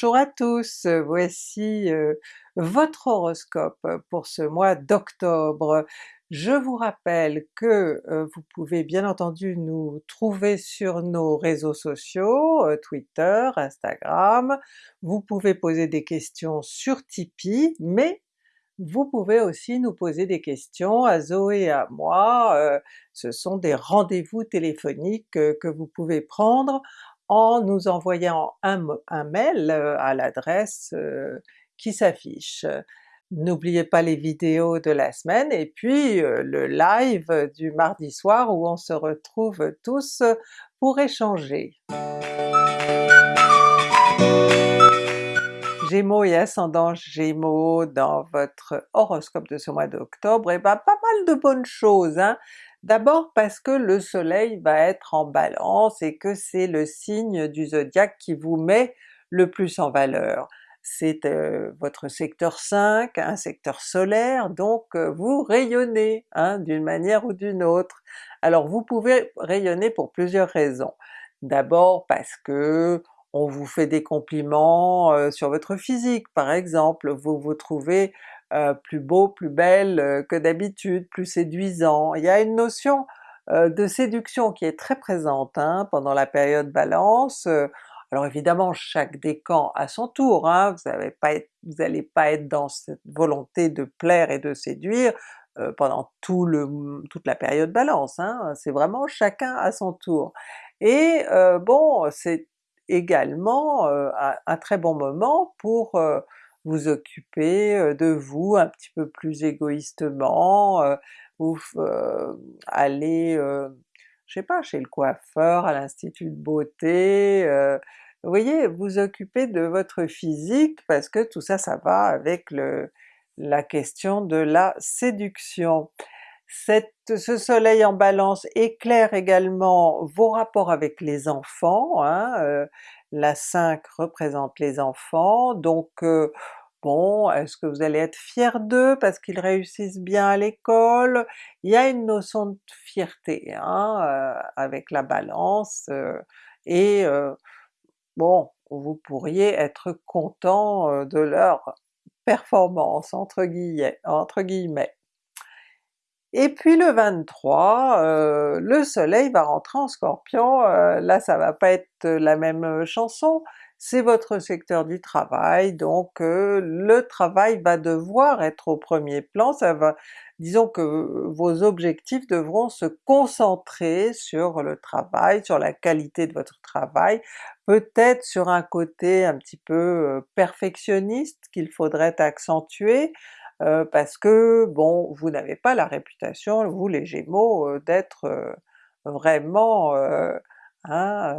Bonjour à tous, voici euh, votre horoscope pour ce mois d'octobre. Je vous rappelle que euh, vous pouvez bien entendu nous trouver sur nos réseaux sociaux, euh, Twitter, Instagram, vous pouvez poser des questions sur Tipeee, mais vous pouvez aussi nous poser des questions à Zoé et à moi, ce sont des rendez-vous téléphoniques que vous pouvez prendre en nous envoyant un, mail euh, à l'adresse euh, qui s'affiche. N'oubliez pas les vidéos de la semaine et puis euh, le live du mardi soir où on se retrouve tous pour échanger. Gémeaux et ascendant Gémeaux dans votre horoscope de ce mois d'octobre, et eh ben pas mal de bonnes choses. Hein? D'abord parce que le soleil va être en balance et que c'est le signe du zodiaque qui vous met le plus en valeur. C'est euh, votre secteur 5, un secteur solaire, donc euh, vous rayonnez hein, d'une manière ou d'une autre. Alors vous pouvez rayonner pour plusieurs raisons. D'abord parce que on vous fait des compliments euh, sur votre physique par exemple, vous vous trouvez euh, plus beau, plus belle euh, que d'habitude, plus séduisant. Il y a une notion de séduction qui est très présente hein, pendant la période Balance. Alors évidemment chaque décan à son tour, hein, vous n'allez pas, pas, être dans cette volonté de plaire et de séduire pendant tout le, toute la période Balance, hein, c'est vraiment chacun à son tour. Et bon, c'est également un, très bon moment pour vous occuper de vous un petit peu plus égoïstement, ou aller, je sais pas, chez le coiffeur, à l'institut de beauté, vous voyez, vous occuper de votre physique parce que tout ça, ça va avec le, la question de la séduction. Ce soleil en balance éclaire également vos rapports avec les enfants, hein, euh, la 5 représente les enfants, donc euh, bon, est-ce que vous allez être fier d'eux parce qu'ils réussissent bien à l'école? Il y a une notion de fierté hein, euh, avec la balance, et bon, vous pourriez être content de leur performance entre guillemets. Et puis le 23, euh, le soleil va rentrer en Scorpion, euh, là ça va pas être la même euh, chanson, c'est votre secteur du travail, donc le travail va devoir être au premier plan, ça va, disons que vos objectifs devront se concentrer sur le travail, sur la qualité de votre travail, peut-être sur un côté un petit peu perfectionniste qu'il faudrait accentuer, euh, parce que bon, vous n'avez pas la réputation, vous les Gémeaux, euh, d'être euh, vraiment hein,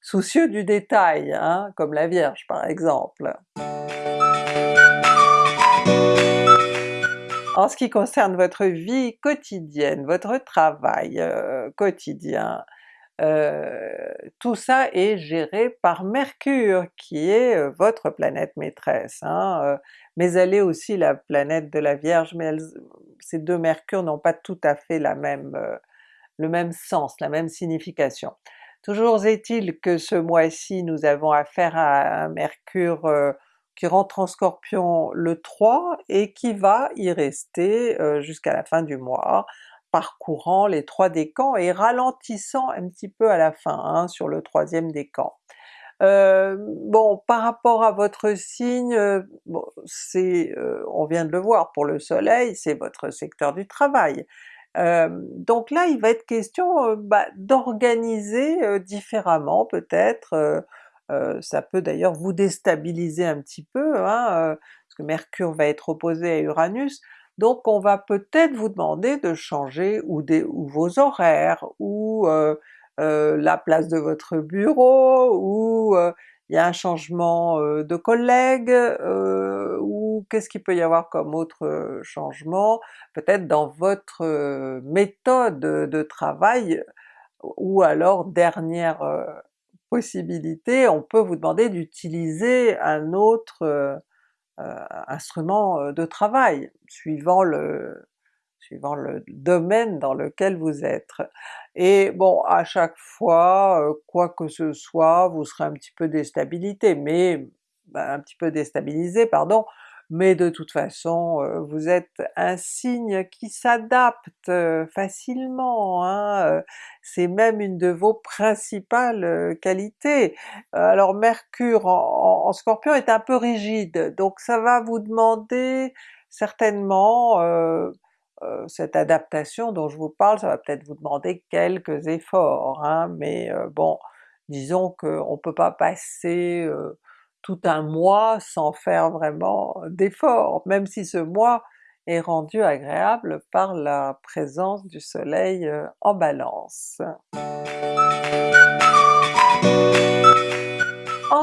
soucieux du détail, hein, comme la Vierge par exemple. En ce qui concerne votre vie quotidienne, votre travail quotidien, tout ça est géré par Mercure qui est votre planète maîtresse. Hein, mais elle est aussi la planète de la Vierge, mais ces deux Mercure n'ont pas tout à fait euh, le même sens, la même signification. Toujours est-il que ce mois-ci nous avons affaire à un Mercure euh, qui rentre en Scorpion le 3 et qui va y rester euh, jusqu'à la fin du mois, parcourant les trois décans et ralentissant un petit peu à la fin hein, sur le troisième décan. Euh, bon, par rapport à votre signe, bon, c'est, on vient de le voir pour le soleil, c'est votre secteur du travail. Donc là il va être question bah, d'organiser différemment peut-être, ça peut d'ailleurs vous déstabiliser un petit peu, hein, parce que Mercure va être opposé à Uranus, donc on va peut-être vous demander de changer ou, vos horaires, ou euh, la place de votre bureau, ou euh, il y a un changement de collègue, ou qu'est-ce qu'il peut y avoir comme autre changement? Peut-être dans votre méthode de travail, ou alors dernière possibilité, on peut vous demander d'utiliser un autre instrument de travail, suivant le, suivant le domaine dans lequel vous êtes. Et bon, à chaque fois, euh, quoi que ce soit, vous serez un petit peu déstabilisé, mais ben, un petit peu déstabilisé, pardon, mais de toute façon euh, vous êtes un signe qui s'adapte euh, facilement, hein, c'est même une de vos principales qualités. Alors Mercure en, Scorpion est un peu rigide, donc ça va vous demander certainement cette adaptation dont je vous parle, ça va peut-être vous demander quelques efforts, hein, mais euh, bon, disons qu'on ne peut pas passer euh, tout un mois sans faire vraiment d'efforts, même si ce mois est rendu agréable par la présence du soleil en Balance.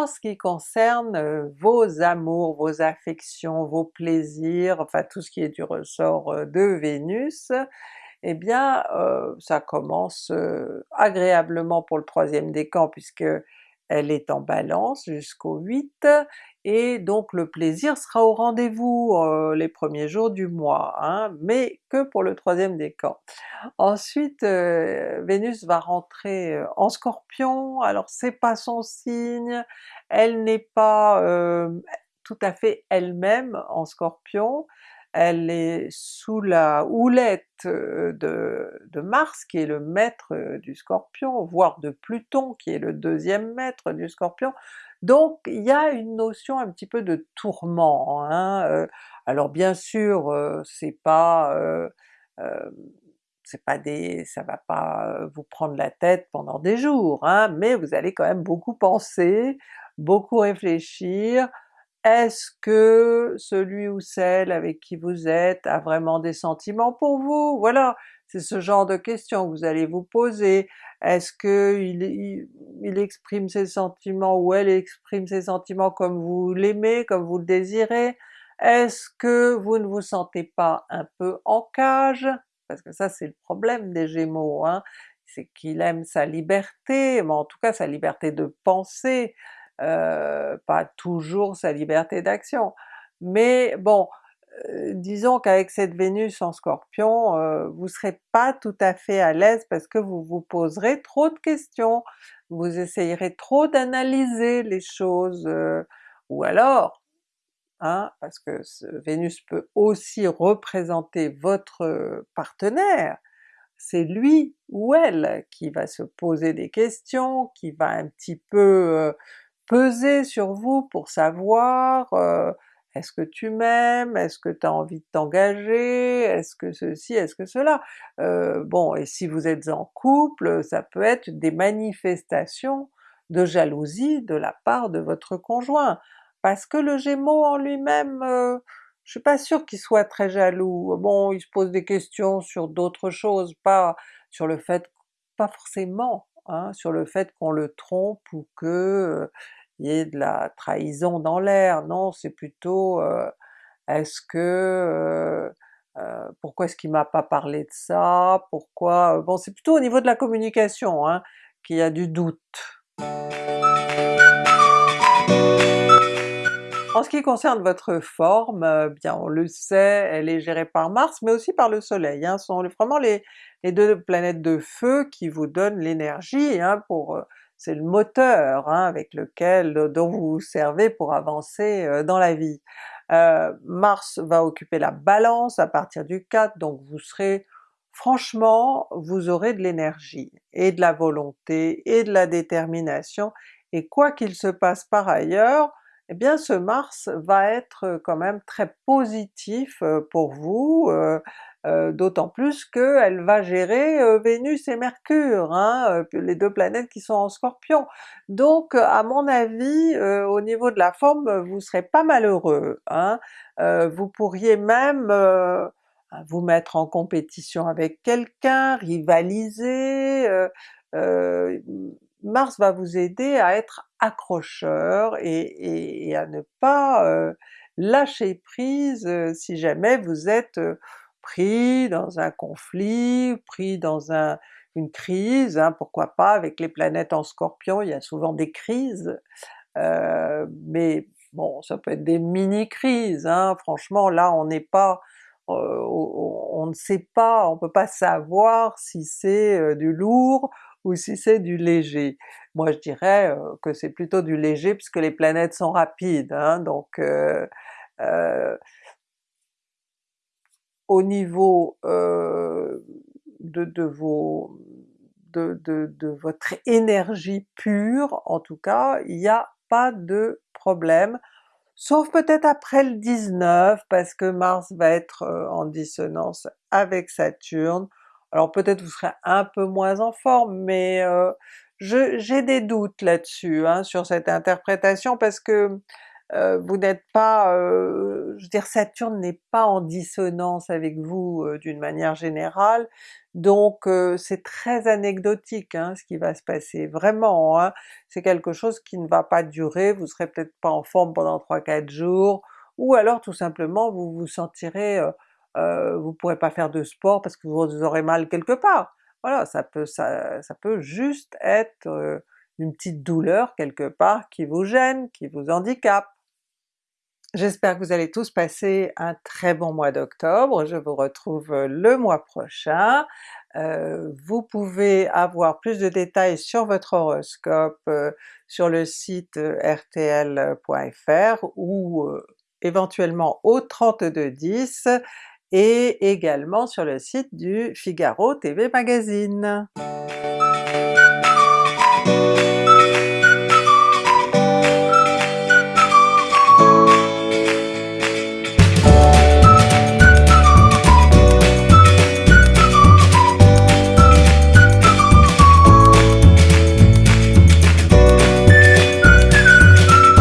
En ce qui concerne euh, vos amours, vos affections, vos plaisirs, enfin tout ce qui est du ressort euh, de Vénus, eh bien euh, ça commence agréablement pour le troisième décan puisque elle est en Balance jusqu'au 8, et donc le plaisir sera au rendez-vous euh, les premiers jours du mois, hein, mais que pour le troisième décan. Ensuite euh, Vénus va rentrer euh, en Scorpion, alors c'est pas son signe, elle n'est pas tout à fait elle-même en Scorpion, elle est sous la houlette de, Mars qui est le maître du Scorpion, voire de Pluton qui est le deuxième maître du Scorpion, donc il y a une notion un petit peu de tourment. Hein. Alors bien sûr c'est pas c'est pas des, ça va pas vous prendre la tête pendant des jours, hein, mais vous allez quand même beaucoup penser, beaucoup réfléchir, est-ce que celui ou celle avec qui vous êtes a vraiment des sentiments pour vous? Voilà, c'est ce genre de questions que vous allez vous poser. Est-ce que il, exprime ses sentiments ou elle exprime ses sentiments comme vous l'aimez, comme vous le désirez? Est-ce que vous ne vous sentez pas un peu en cage? Parce que ça c'est le problème des Gémeaux, hein, c'est qu'il aime sa liberté, mais en tout cas sa liberté de penser, euh, pas toujours sa liberté d'action. Mais bon, euh, disons qu'avec cette Vénus en Scorpion, euh, vous serez pas tout à fait à l'aise parce que vous vous poserez trop de questions, vous essayerez trop d'analyser les choses, ou alors, hein, parce que Vénus peut aussi représenter votre partenaire, c'est lui ou elle qui va se poser des questions, qui va un petit peu peser sur vous pour savoir est-ce que tu m'aimes, est-ce que tu as envie de t'engager, est-ce que ceci, est-ce que cela? Bon, et si vous êtes en couple, ça peut être des manifestations de jalousie de la part de votre conjoint, parce que le Gémeaux en lui-même, je suis pas sûre qu'il soit très jaloux. Bon, il se pose des questions sur d'autres choses, pas sur le fait, pas forcément Hein, sur le fait qu'on le trompe ou que il y ait de la trahison dans l'air, non c'est plutôt est-ce que pourquoi est-ce qu'il m'a pas parlé de ça, pourquoi... bon c'est plutôt au niveau de la communication hein, qu'il y a du doute. En ce qui concerne votre forme, euh, bien on le sait, elle est gérée par Mars, mais aussi par le Soleil, hein, sont vraiment les, deux planètes de feu qui vous donnent l'énergie hein, pour... Euh, c'est le moteur hein, avec lequel, dont vous vous servez pour avancer euh, dans la vie. Mars va occuper la Balance à partir du 4, donc vous serez franchement, vous aurez de l'énergie, et de la volonté, et de la détermination, et quoi qu'il se passe par ailleurs, eh bien ce Mars va être quand même très positif pour vous, d'autant plus qu'elle va gérer Vénus et Mercure, hein, les deux planètes qui sont en Scorpion. Donc à mon avis, au niveau de la forme, vous serez pas malheureux. Hein. vous pourriez même vous mettre en compétition avec quelqu'un, rivaliser, Mars va vous aider à être accrocheur et, à ne pas euh, lâcher prise euh, si jamais vous êtes euh, pris dans un conflit, pris dans une crise, hein, pourquoi pas, avec les planètes en Scorpion, il y a souvent des crises, mais bon ça peut être des mini-crises, hein. franchement là on n'est pas on ne sait pas, on peut pas savoir si c'est du lourd ou si c'est du léger. Moi je dirais que c'est plutôt du léger puisque les planètes sont rapides, hein, donc euh, au niveau euh, de, vos, de, votre énergie pure, en tout cas, il n'y a pas de problème, sauf peut-être après le 19, parce que Mars va être euh, en dissonance avec Saturne, alors peut-être vous serez un peu moins en forme, mais euh, j'ai des doutes là-dessus, hein, sur cette interprétation, parce que vous n'êtes pas, euh, je veux dire Saturne n'est pas en dissonance avec vous d'une manière générale, donc c'est très anecdotique hein, ce qui va se passer, vraiment, hein. c'est quelque chose qui ne va pas durer, vous serez peut-être pas en forme pendant 3-4 jours, ou alors tout simplement vous vous sentirez, vous pourrez pas faire de sport parce que vous aurez mal quelque part. Voilà, ça peut, ça, ça peut juste être une petite douleur quelque part qui vous gêne, qui vous handicape. J'espère que vous allez tous passer un très bon mois d'octobre, je vous retrouve euh, le mois prochain. Euh, vous pouvez avoir plus de détails sur votre horoscope euh, sur le site rtl.fr ou éventuellement au 3210 et également sur le site du Figaro TV Magazine.